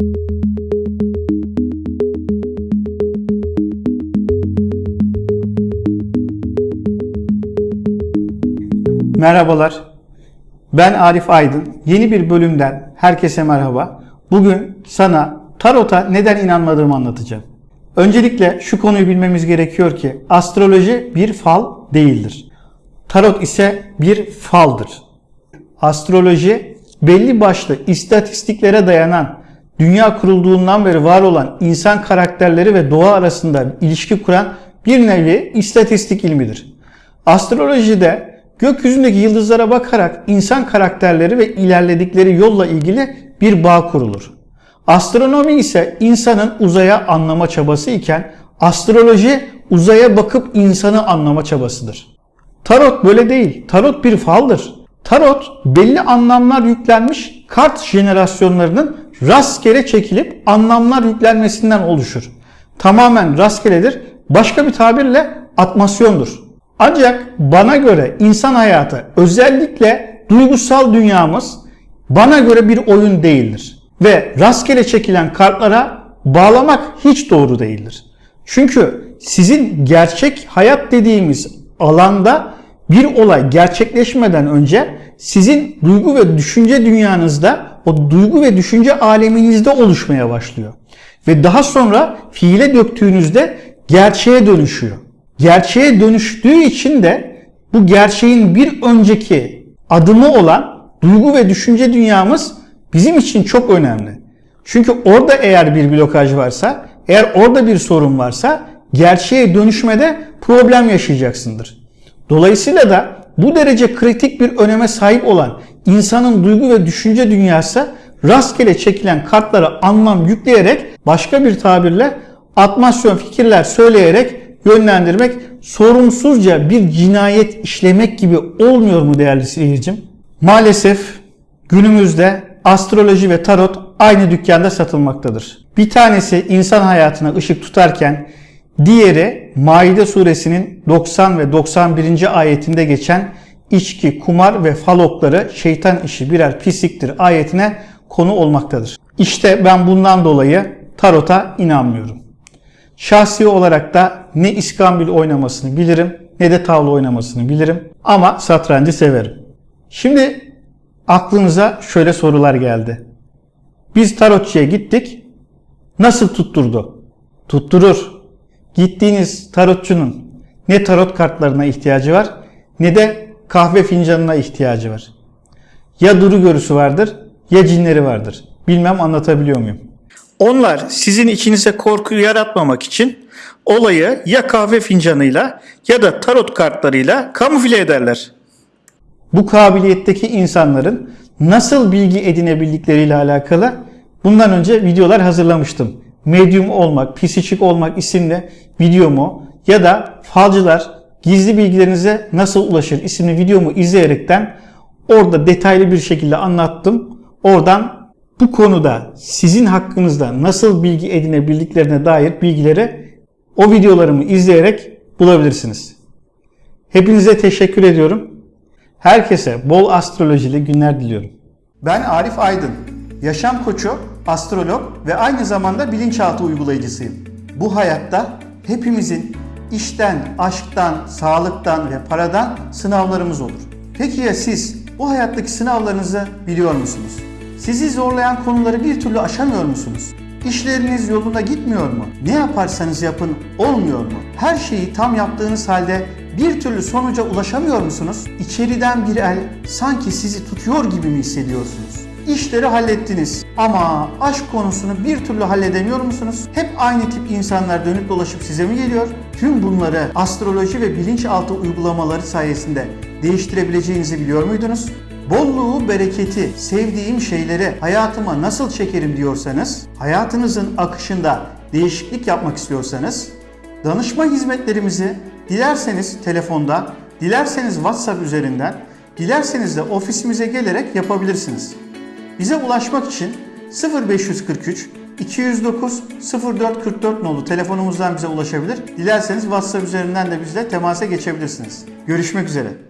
Merhabalar. Ben Arif Aydın. Yeni bir bölümden herkese merhaba. Bugün sana tarota neden inanmadığımı anlatacağım. Öncelikle şu konuyu bilmemiz gerekiyor ki astroloji bir fal değildir. Tarot ise bir faldır. Astroloji belli başlı istatistiklere dayanan dünya kurulduğundan beri var olan insan karakterleri ve doğa arasında ilişki kuran bir nevi istatistik ilmidir. Astrolojide gökyüzündeki yıldızlara bakarak insan karakterleri ve ilerledikleri yolla ilgili bir bağ kurulur. Astronomi ise insanın uzaya anlama çabası iken astroloji uzaya bakıp insanı anlama çabasıdır. Tarot böyle değil. Tarot bir faldır. Tarot belli anlamlar yüklenmiş kart jenerasyonlarının rastgele çekilip anlamlar yüklenmesinden oluşur. Tamamen rastgeledir. Başka bir tabirle atmasyondur. Ancak bana göre insan hayatı özellikle duygusal dünyamız bana göre bir oyun değildir. Ve rastgele çekilen kartlara bağlamak hiç doğru değildir. Çünkü sizin gerçek hayat dediğimiz alanda bir olay gerçekleşmeden önce sizin duygu ve düşünce dünyanızda o duygu ve düşünce aleminizde oluşmaya başlıyor. Ve daha sonra fiile döktüğünüzde gerçeğe dönüşüyor. Gerçeğe dönüştüğü için de bu gerçeğin bir önceki adımı olan duygu ve düşünce dünyamız bizim için çok önemli. Çünkü orada eğer bir blokaj varsa, eğer orada bir sorun varsa gerçeğe dönüşmede problem yaşayacaksındır. Dolayısıyla da bu derece kritik bir öneme sahip olan insanın duygu ve düşünce dünyası rastgele çekilen kartlara anlam yükleyerek başka bir tabirle atmasyon fikirler söyleyerek yönlendirmek sorumsuzca bir cinayet işlemek gibi olmuyor mu değerli seyircim? Maalesef günümüzde astroloji ve tarot aynı dükkanda satılmaktadır. Bir tanesi insan hayatına ışık tutarken diğeri Maide suresinin 90 ve 91. ayetinde geçen içki, kumar ve falokları şeytan işi birer pisliktir ayetine konu olmaktadır. İşte ben bundan dolayı tarota inanmıyorum. Şahsi olarak da ne iskambil oynamasını bilirim ne de tavla oynamasını bilirim ama satrancı severim. Şimdi aklınıza şöyle sorular geldi. Biz tarotçuya gittik. Nasıl tutturdu? Tutturur. Gittiğiniz tarotçunun ne tarot kartlarına ihtiyacı var ne de kahve fincanına ihtiyacı var. Ya duru görüsü vardır ya cinleri vardır. Bilmem anlatabiliyor muyum? Onlar sizin içinize korku yaratmamak için olayı ya kahve fincanıyla ya da tarot kartlarıyla kamufle ederler. Bu kabiliyetteki insanların nasıl bilgi edinebildikleriyle alakalı bundan önce videolar hazırlamıştım. Medium olmak, psikik olmak isimli videomu ya da falcılar gizli bilgilerinize nasıl ulaşır isimli videomu izleyerekten orada detaylı bir şekilde anlattım. Oradan bu konuda sizin hakkınızda nasıl bilgi edinebildiklerine dair bilgileri o videolarımı izleyerek bulabilirsiniz. Hepinize teşekkür ediyorum. Herkese bol astrolojili günler diliyorum. Ben Arif Aydın. Yaşam koçu, astrolog ve aynı zamanda bilinçaltı uygulayıcısıyım. Bu hayatta hepimizin işten, aşktan, sağlıktan ve paradan sınavlarımız olur. Peki ya siz bu hayattaki sınavlarınızı biliyor musunuz? Sizi zorlayan konuları bir türlü aşamıyor musunuz? İşleriniz yolunda gitmiyor mu? Ne yaparsanız yapın olmuyor mu? Her şeyi tam yaptığınız halde bir türlü sonuca ulaşamıyor musunuz? İçeriden bir el sanki sizi tutuyor gibi mi hissediyorsunuz? İşleri hallettiniz ama aşk konusunu bir türlü halledemiyor musunuz? Hep aynı tip insanlar dönüp dolaşıp size mi geliyor? Tüm bunları astroloji ve bilinçaltı uygulamaları sayesinde değiştirebileceğinizi biliyor muydunuz? Bolluğu, bereketi, sevdiğim şeyleri hayatıma nasıl çekerim diyorsanız, hayatınızın akışında değişiklik yapmak istiyorsanız, danışma hizmetlerimizi dilerseniz telefonda, dilerseniz WhatsApp üzerinden, dilerseniz de ofisimize gelerek yapabilirsiniz. Bize ulaşmak için 0543 209 0444 nolu telefonumuzdan bize ulaşabilir. Dilerseniz WhatsApp üzerinden de bizle temasa geçebilirsiniz. Görüşmek üzere.